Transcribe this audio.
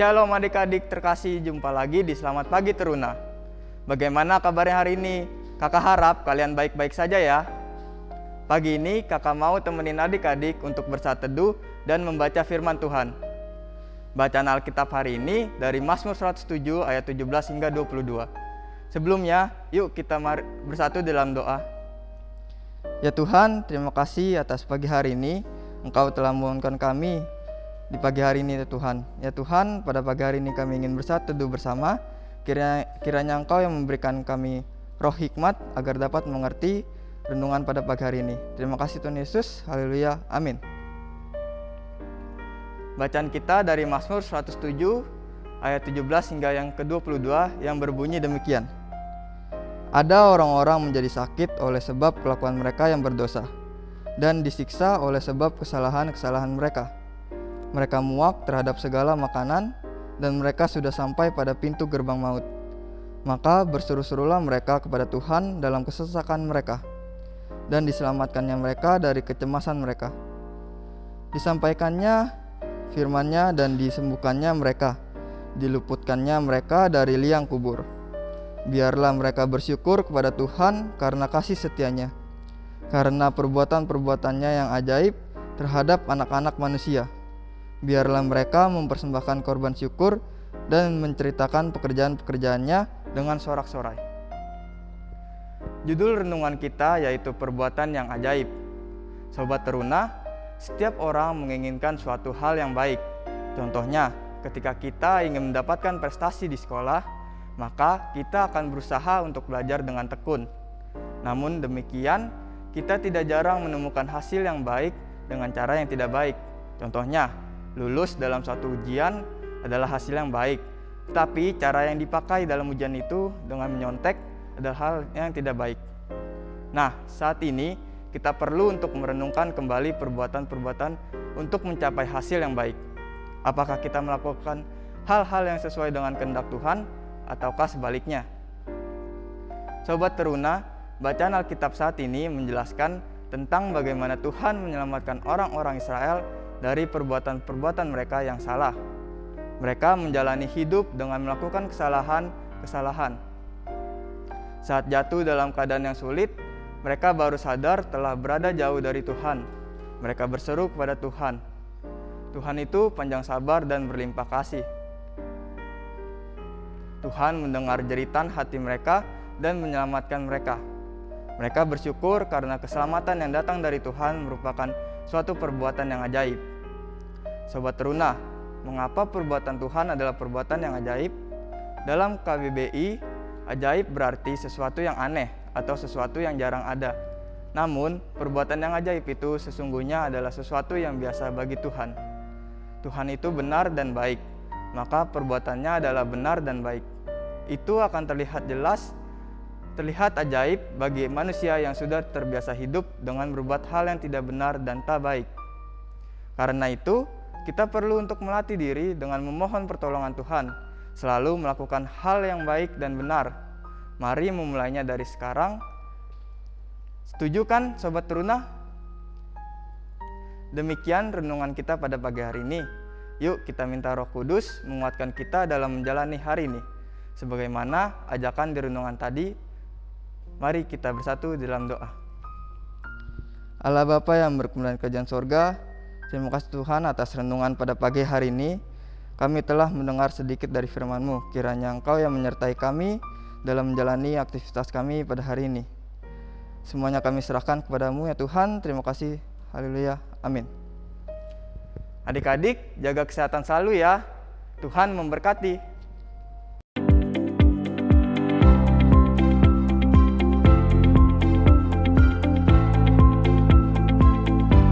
Shalom adik-adik terkasih, jumpa lagi di Selamat Pagi Teruna. Bagaimana kabarnya hari ini? Kakak harap kalian baik-baik saja ya. Pagi ini kakak mau temenin adik-adik untuk bersatu teduh dan membaca firman Tuhan. Bacaan Alkitab hari ini dari Mazmur 107 ayat 17 hingga 22. Sebelumnya, yuk kita bersatu dalam doa. Ya Tuhan, terima kasih atas pagi hari ini. Engkau telah membangunkan kami di pagi hari ini ya Tuhan. Ya Tuhan, pada pagi hari ini kami ingin bersatu bersama. Kiranya, kiranya Engkau yang memberikan kami roh hikmat agar dapat mengerti renungan pada pagi hari ini. Terima kasih Tuhan Yesus. Haleluya. Amin. Bacaan kita dari Mazmur 107 ayat 17 hingga yang ke-22 yang berbunyi demikian. Ada orang-orang menjadi sakit oleh sebab kelakuan mereka yang berdosa dan disiksa oleh sebab kesalahan-kesalahan mereka mereka muak terhadap segala makanan dan mereka sudah sampai pada pintu gerbang maut. Maka berseru-serulah mereka kepada Tuhan dalam kesesakan mereka dan diselamatkannya mereka dari kecemasan mereka. Disampaikannya firmannya dan disembuhkannya mereka, diluputkannya mereka dari liang kubur. Biarlah mereka bersyukur kepada Tuhan karena kasih setianya, karena perbuatan-perbuatannya yang ajaib terhadap anak-anak manusia biarlah mereka mempersembahkan korban syukur dan menceritakan pekerjaan-pekerjaannya dengan sorak-sorai. Judul renungan kita yaitu perbuatan yang ajaib. Sobat teruna, setiap orang menginginkan suatu hal yang baik. Contohnya, ketika kita ingin mendapatkan prestasi di sekolah, maka kita akan berusaha untuk belajar dengan tekun. Namun demikian, kita tidak jarang menemukan hasil yang baik dengan cara yang tidak baik. Contohnya, lulus dalam satu ujian adalah hasil yang baik. Tapi cara yang dipakai dalam ujian itu dengan menyontek adalah hal yang tidak baik. Nah, saat ini kita perlu untuk merenungkan kembali perbuatan-perbuatan untuk mencapai hasil yang baik. Apakah kita melakukan hal-hal yang sesuai dengan kehendak Tuhan ataukah sebaliknya? Sobat Teruna, bacaan Alkitab saat ini menjelaskan tentang bagaimana Tuhan menyelamatkan orang-orang Israel dari perbuatan-perbuatan mereka yang salah. Mereka menjalani hidup dengan melakukan kesalahan-kesalahan. Saat jatuh dalam keadaan yang sulit, mereka baru sadar telah berada jauh dari Tuhan. Mereka berseru kepada Tuhan. Tuhan itu panjang sabar dan berlimpah kasih. Tuhan mendengar jeritan hati mereka dan menyelamatkan mereka. Mereka bersyukur karena keselamatan yang datang dari Tuhan merupakan suatu perbuatan yang ajaib. Sobat Teruna, mengapa perbuatan Tuhan adalah perbuatan yang ajaib? Dalam KBBI, ajaib berarti sesuatu yang aneh atau sesuatu yang jarang ada. Namun, perbuatan yang ajaib itu sesungguhnya adalah sesuatu yang biasa bagi Tuhan. Tuhan itu benar dan baik, maka perbuatannya adalah benar dan baik. Itu akan terlihat jelas terlihat ajaib bagi manusia yang sudah terbiasa hidup dengan berbuat hal yang tidak benar dan tak baik. Karena itu, kita perlu untuk melatih diri dengan memohon pertolongan Tuhan, selalu melakukan hal yang baik dan benar. Mari memulainya dari sekarang. Setuju kan Sobat Teruna? Demikian renungan kita pada pagi hari ini. Yuk kita minta roh kudus menguatkan kita dalam menjalani hari ini. Sebagaimana ajakan di renungan tadi, Mari kita bersatu dalam doa. Allah Bapa yang berkemuliaan kerajaan sorga, terima kasih Tuhan atas renungan pada pagi hari ini. Kami telah mendengar sedikit dari firman-Mu. Kiranya Engkau yang menyertai kami dalam menjalani aktivitas kami pada hari ini. Semuanya kami serahkan kepadamu ya Tuhan. Terima kasih. Haleluya. Amin. Adik-adik, jaga kesehatan selalu ya. Tuhan memberkati.